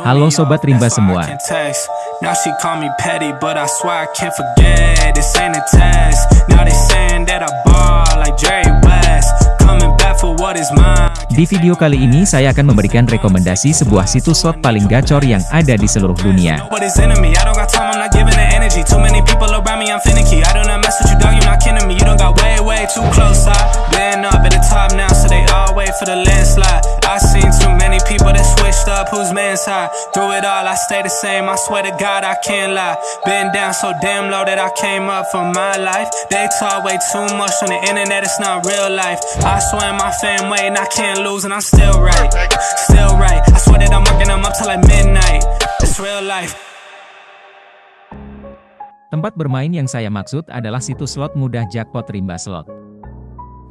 Halo Sobat Rimba semua. Di video kali ini saya akan memberikan rekomendasi sebuah situs slot paling gacor yang ada di seluruh dunia. Wait for the landslide. I seen too many people that switched up, whose man's high. Through it all, I stay the same. I swear to God, I can't lie. Been down so damn low that I came up for my life. They talk way too much on the internet, it's not real life. I swear my fam waiting, I can't lose, and I'm still right. Still right. I swear that I'm working them up till like midnight. It's real life. Tempat bermain yang saya maksud adalah situs slot mudah jackpot Rimba Slot.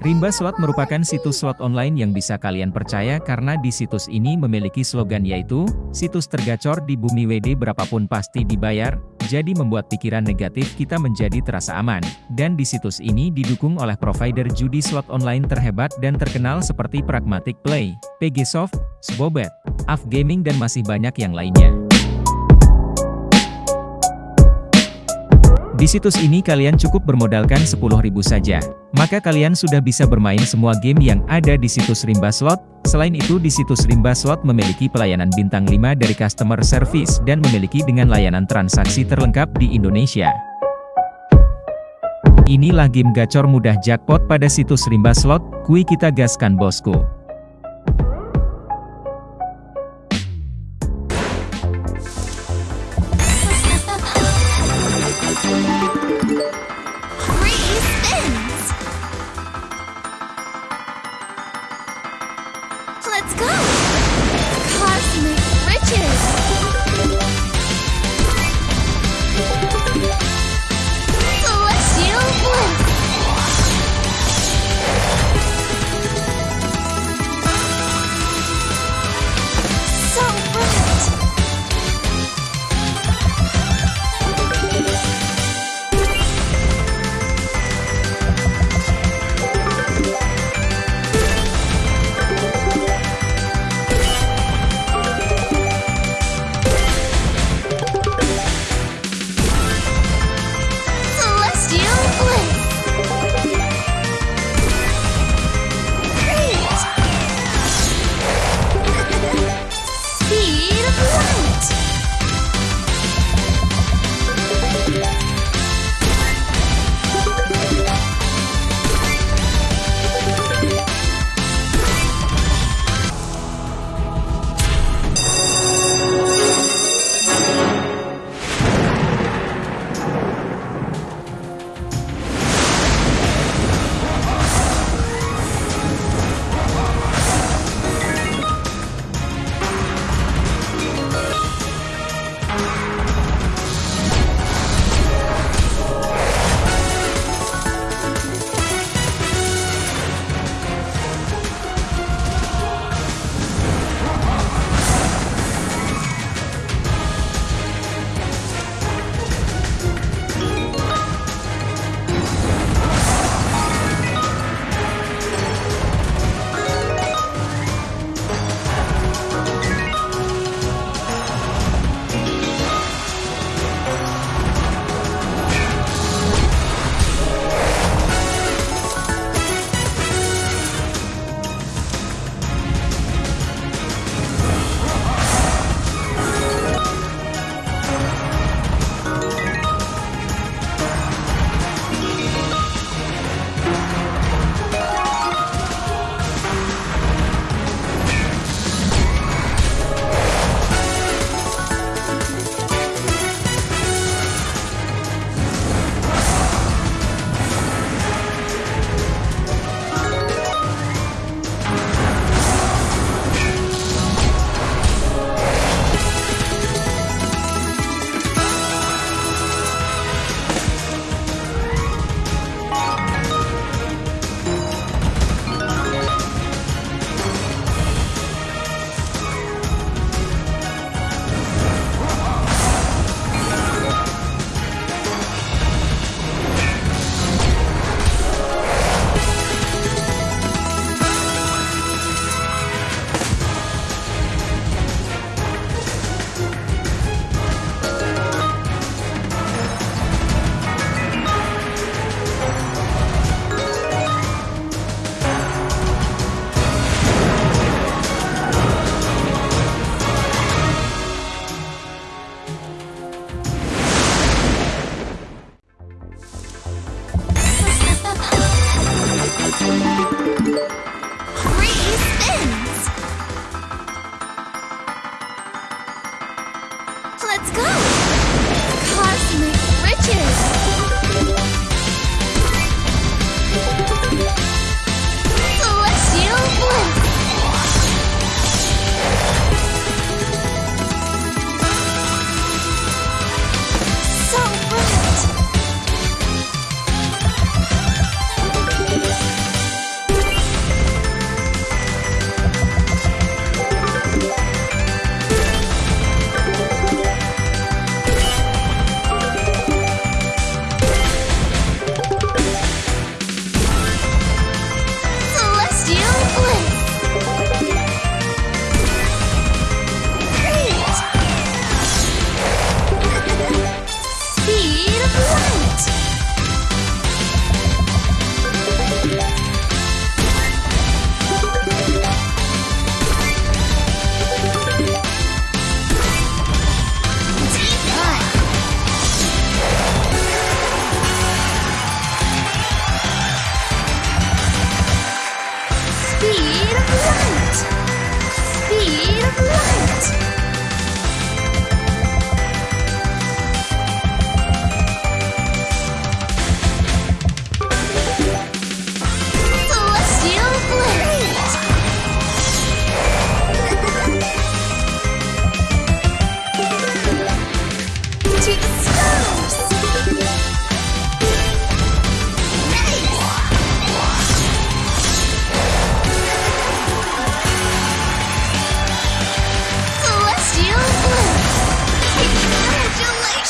Rimba Slot merupakan situs slot online yang bisa kalian percaya karena di situs ini memiliki slogan yaitu, situs tergacor di bumi WD berapapun pasti dibayar, jadi membuat pikiran negatif kita menjadi terasa aman. Dan di situs ini didukung oleh provider judi slot online terhebat dan terkenal seperti Pragmatic Play, PGSoft, Spobet, AF Gaming dan masih banyak yang lainnya. Di situs ini kalian cukup bermodalkan 10.000 saja, maka kalian sudah bisa bermain semua game yang ada di situs Rimba Slot. Selain itu di situs Rimba Slot memiliki pelayanan bintang 5 dari customer service dan memiliki dengan layanan transaksi terlengkap di Indonesia. Inilah game gacor mudah jackpot pada situs Rimba Slot, kui kita gaskan bosku. Three spins!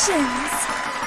actions